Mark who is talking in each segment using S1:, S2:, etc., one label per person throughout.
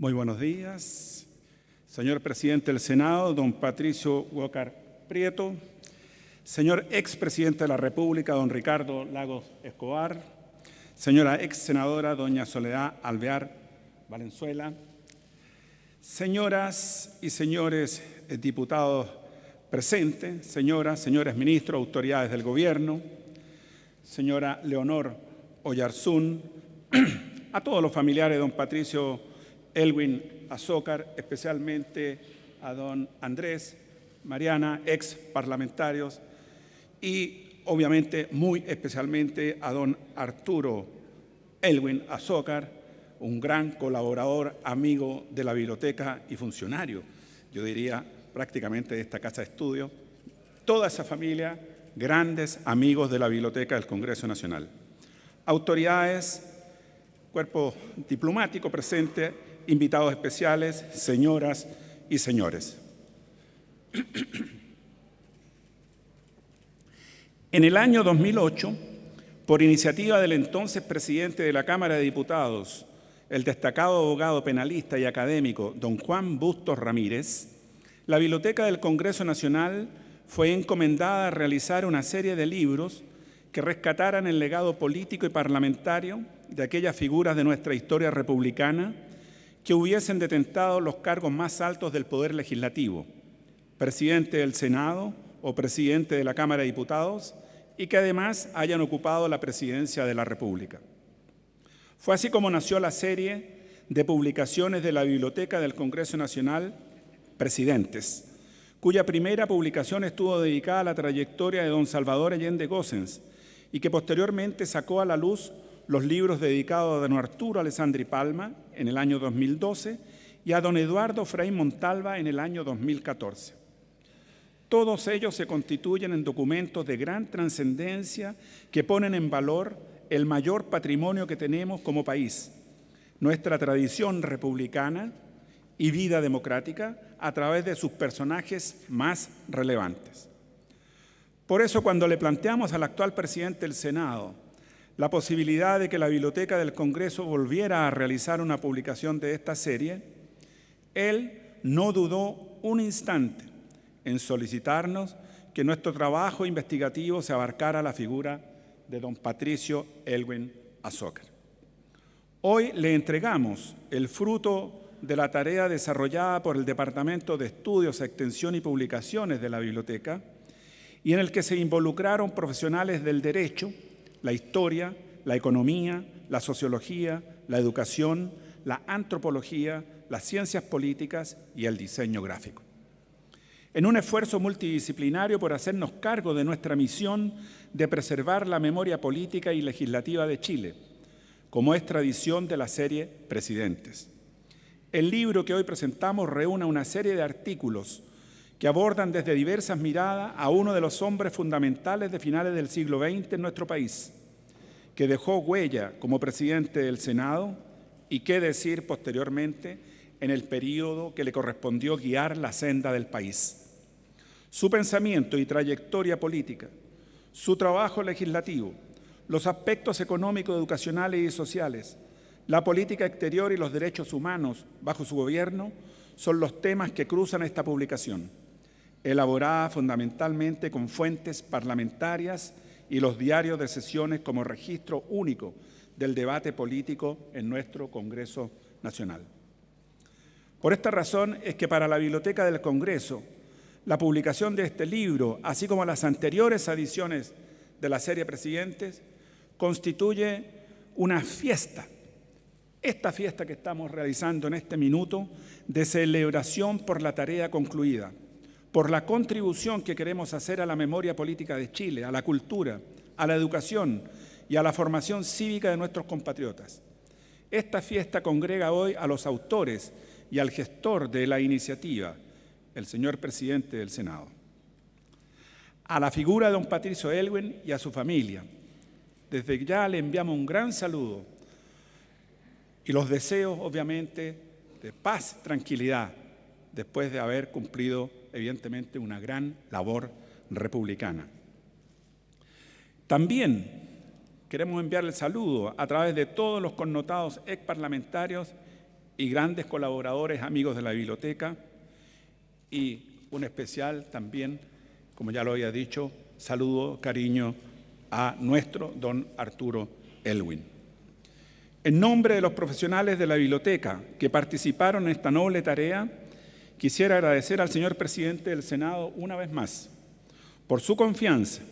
S1: Muy buenos días. Señor presidente del Senado, don Patricio Walker Prieto. Señor expresidente de la República, don Ricardo Lagos Escobar. Señora ex senadora, doña Soledad Alvear Valenzuela. Señoras y señores diputados presentes, señoras, señores ministros, autoridades del gobierno, señora Leonor Oyarzún, a todos los familiares de don Patricio Elwin Azócar, especialmente a don Andrés, Mariana, ex parlamentarios, y obviamente muy especialmente a don Arturo Elwin Azócar, un gran colaborador, amigo de la biblioteca y funcionario, yo diría prácticamente de esta casa de estudio. Toda esa familia, grandes amigos de la biblioteca del Congreso Nacional. Autoridades, cuerpo diplomático presente, invitados especiales, señoras y señores. En el año 2008, por iniciativa del entonces presidente de la Cámara de Diputados, el destacado abogado penalista y académico don Juan Bustos Ramírez, la Biblioteca del Congreso Nacional fue encomendada a realizar una serie de libros que rescataran el legado político y parlamentario de aquellas figuras de nuestra historia republicana que hubiesen detentado los cargos más altos del Poder Legislativo, presidente del Senado o presidente de la Cámara de Diputados, y que además hayan ocupado la presidencia de la República. Fue así como nació la serie de publicaciones de la Biblioteca del Congreso Nacional, Presidentes, cuya primera publicación estuvo dedicada a la trayectoria de don Salvador Allende Gossens y que posteriormente sacó a la luz los libros dedicados a don Arturo Alessandri Palma en el año 2012 y a don Eduardo Frei Montalva en el año 2014. Todos ellos se constituyen en documentos de gran trascendencia que ponen en valor el mayor patrimonio que tenemos como país, nuestra tradición republicana y vida democrática a través de sus personajes más relevantes. Por eso cuando le planteamos al actual presidente del Senado la posibilidad de que la Biblioteca del Congreso volviera a realizar una publicación de esta serie, él no dudó un instante en solicitarnos que nuestro trabajo investigativo se abarcara la figura de don Patricio Elwin Azócar. Hoy le entregamos el fruto de la tarea desarrollada por el Departamento de Estudios, Extensión y Publicaciones de la Biblioteca y en el que se involucraron profesionales del derecho, la historia, la economía, la sociología, la educación, la antropología, las ciencias políticas y el diseño gráfico. En un esfuerzo multidisciplinario por hacernos cargo de nuestra misión de preservar la memoria política y legislativa de Chile, como es tradición de la serie Presidentes. El libro que hoy presentamos reúne una serie de artículos que abordan desde diversas miradas a uno de los hombres fundamentales de finales del siglo XX en nuestro país, que dejó huella como presidente del Senado y qué decir posteriormente en el periodo que le correspondió guiar la senda del país. Su pensamiento y trayectoria política, su trabajo legislativo, los aspectos económicos, educacionales y sociales, la política exterior y los derechos humanos bajo su gobierno son los temas que cruzan esta publicación elaborada fundamentalmente con fuentes parlamentarias y los diarios de sesiones como registro único del debate político en nuestro Congreso Nacional. Por esta razón es que para la Biblioteca del Congreso, la publicación de este libro, así como las anteriores ediciones de la serie Presidentes, constituye una fiesta, esta fiesta que estamos realizando en este minuto de celebración por la tarea concluida, por la contribución que queremos hacer a la memoria política de Chile, a la cultura, a la educación y a la formación cívica de nuestros compatriotas. Esta fiesta congrega hoy a los autores y al gestor de la iniciativa, el señor presidente del Senado. A la figura de don Patricio Elwin y a su familia, desde ya le enviamos un gran saludo y los deseos, obviamente, de paz, tranquilidad, después de haber cumplido evidentemente una gran labor republicana. También queremos enviarle saludo a través de todos los connotados ex parlamentarios y grandes colaboradores, amigos de la biblioteca, y un especial también, como ya lo había dicho, saludo, cariño a nuestro don Arturo Elwin. En nombre de los profesionales de la biblioteca que participaron en esta noble tarea, quisiera agradecer al señor presidente del Senado una vez más por su confianza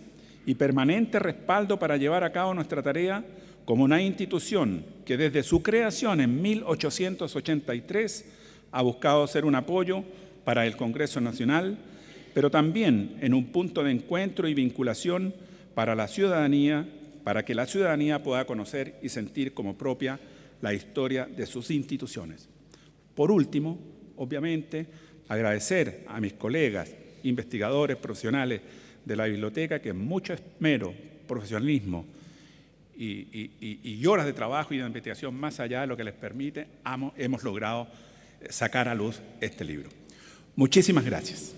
S1: y permanente respaldo para llevar a cabo nuestra tarea como una institución que desde su creación en 1883 ha buscado ser un apoyo para el Congreso Nacional, pero también en un punto de encuentro y vinculación para la ciudadanía, para que la ciudadanía pueda conocer y sentir como propia la historia de sus instituciones. Por último, obviamente, agradecer a mis colegas, investigadores, profesionales de la biblioteca, que mucho esmero, profesionalismo y, horas de trabajo y de investigación más allá de lo que les permite, hemos logrado sacar a luz este libro. Muchísimas gracias.